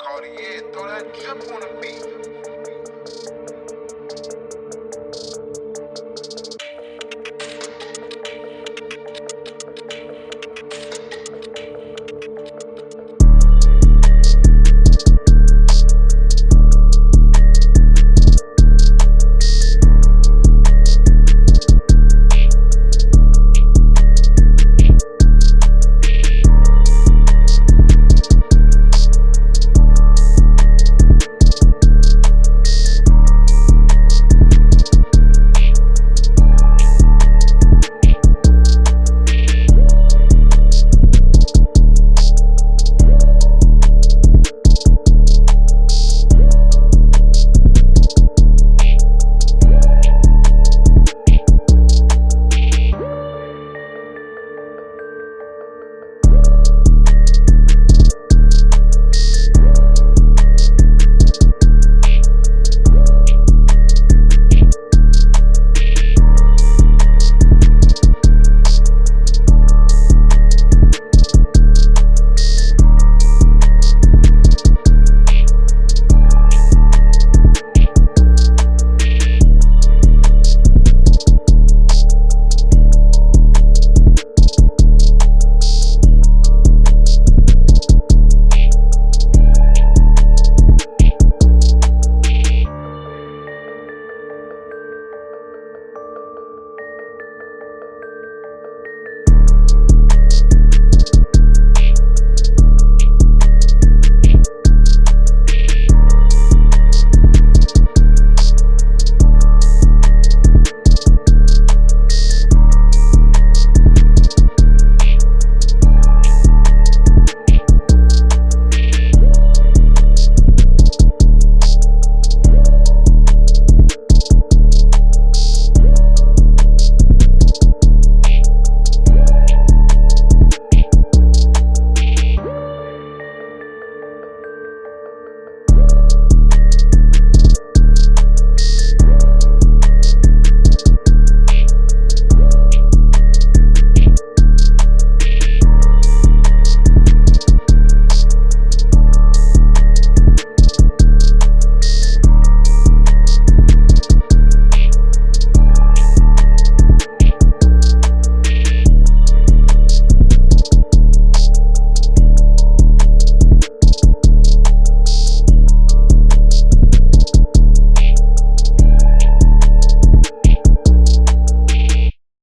Cartier, throw that drip on the beat.